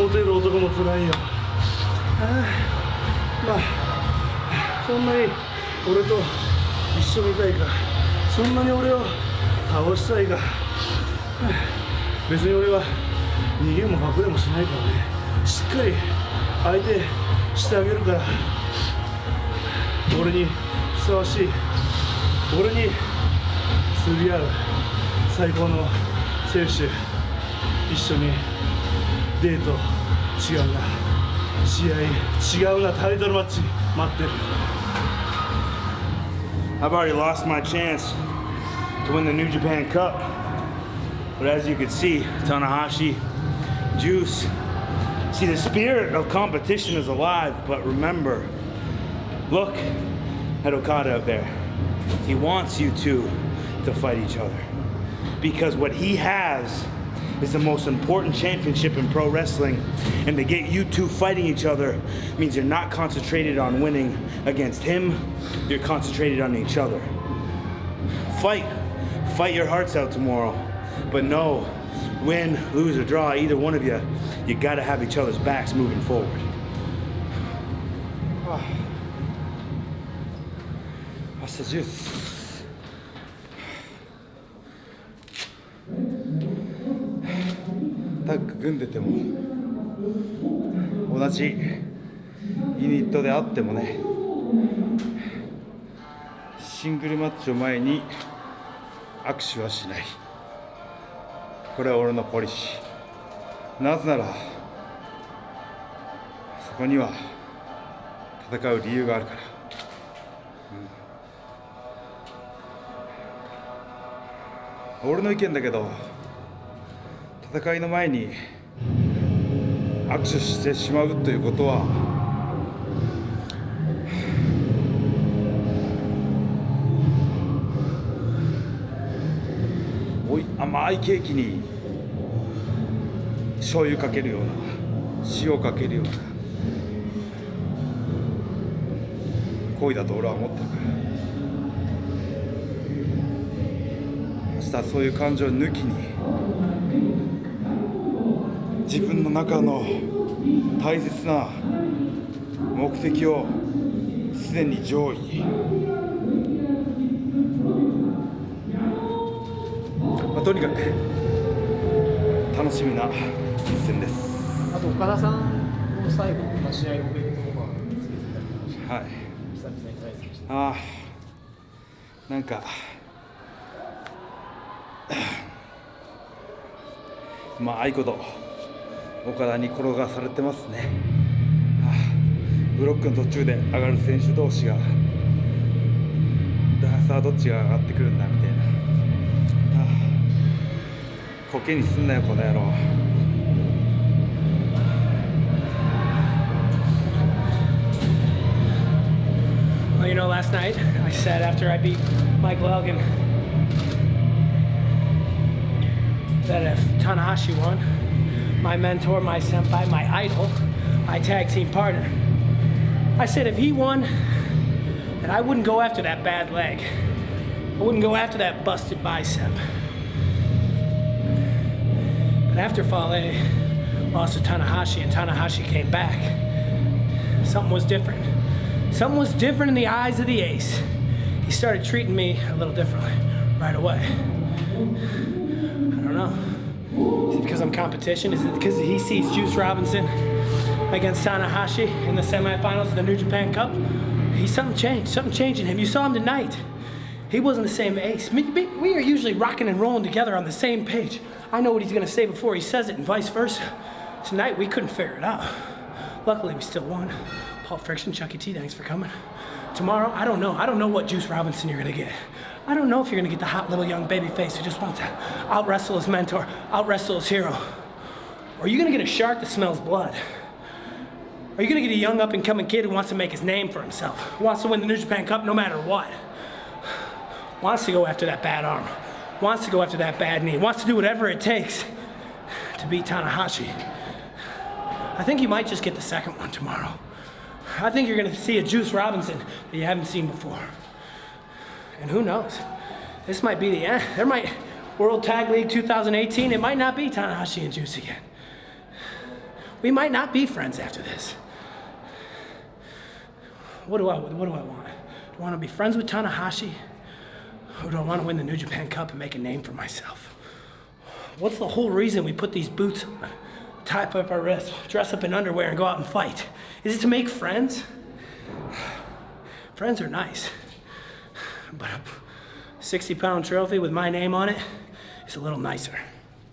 モテる男も辛いよ。あまあそんなに俺と一緒にいたいか。そんなに俺を倒したいか。別に俺は逃げも隠れもしないからね。しっかり相手してあげるから。俺にふさわしい。俺に釣り合う最高の選手。一緒にデート違うな試合違うなタイトルマッチ待ってる I've already lost my chance to win the New Japan Cup. But as you can see, Tanahashi, Juice, see the spirit of competition is alive, but remember, look at Okada out there. He wants you two to fight each other. Because what he has is the most important championship in pro wrestling. And to get you two fighting each other means you're not concentrated on winning against him, you're concentrated on each other. Fight. Fight your hearts out tomorrow. But no, win, lose, or draw, either one of you, you gotta have each other's backs moving forward. Hasta juice. タ組んでても同じユニットであってもねシングルマッチを前に握手はしない。これは俺のポリシー。なぜならそこには戦う理由があるから、うん。俺の意見だけど戦いの前に握手してしまうということはおい甘いケーキに醤油かけるような塩かけるような行為だと俺は思ってるから。明日そういう感情を抜きに自分の中の大切な目的をすでに上位に、まあ、とにかく楽しみな一戦です。あと岡田さんの最後の試合おめでとうがはい。久々に対戦して。ああ。なんかまああいこと岡田に転がされてますね、はあ、ブロックの途中で上がる選手同士がさあどっちが上がってくるんだみたいな、はあ、コケにすんなよこの野郎 Well, you know, last night I said after I beat Michael Elgin that if Tanahashi won, my mentor, my senpai, my idol, my tag team partner, I said if he won, then I wouldn't go after that bad leg. I wouldn't go after that busted bicep. But after Fale lost to Tanahashi and Tanahashi came back, something was different. Something was different in the eyes of the ace. He started treating me a little differently right away. I don't know. It competition? Is it because he sees Juice Robinson against Tanahashi in the semifinals of the New Japan Cup? He's something changed. Something changed in him. You saw him tonight. He wasn't the same ace. We are usually rocking and rolling together on the same page. I know what he's going to say before he says it, and vice versa. Tonight we couldn't figure it out. Luckily, we still won. Paul Friction, Chuckie T, thanks for coming. Tomorrow, I don't know. I don't know what Juice Robinson you're gonna get. I don't know if you're gonna get the hot little young baby face who just wants to out wrestle his mentor, out wrestle his hero. Or are you gonna get a shark that smells blood? Are you gonna get a young up and coming kid who wants to make his name for himself, wants to win the New Japan Cup no matter what? Wants to go after that bad arm, wants to go after that bad knee, wants to do whatever it takes to beat Tanahashi. I think you might just get the second one tomorrow. I think you're gonna see a Juice Robinson that you haven't seen before. And who knows? This might be the end. There might, World Tag League 2018, it might not be Tanahashi and Juice again. We might not be friends after this. What do I what do I want? Do I want to be friends with Tanahashi? Or do I want to win the New Japan Cup and make a name for myself? What's the whole reason we put these boots on, tie up our wrists, dress up in underwear, and go out and fight? Is it to make friends? Friends are nice. But a 60 pound trophy with my name on it is a little nicer.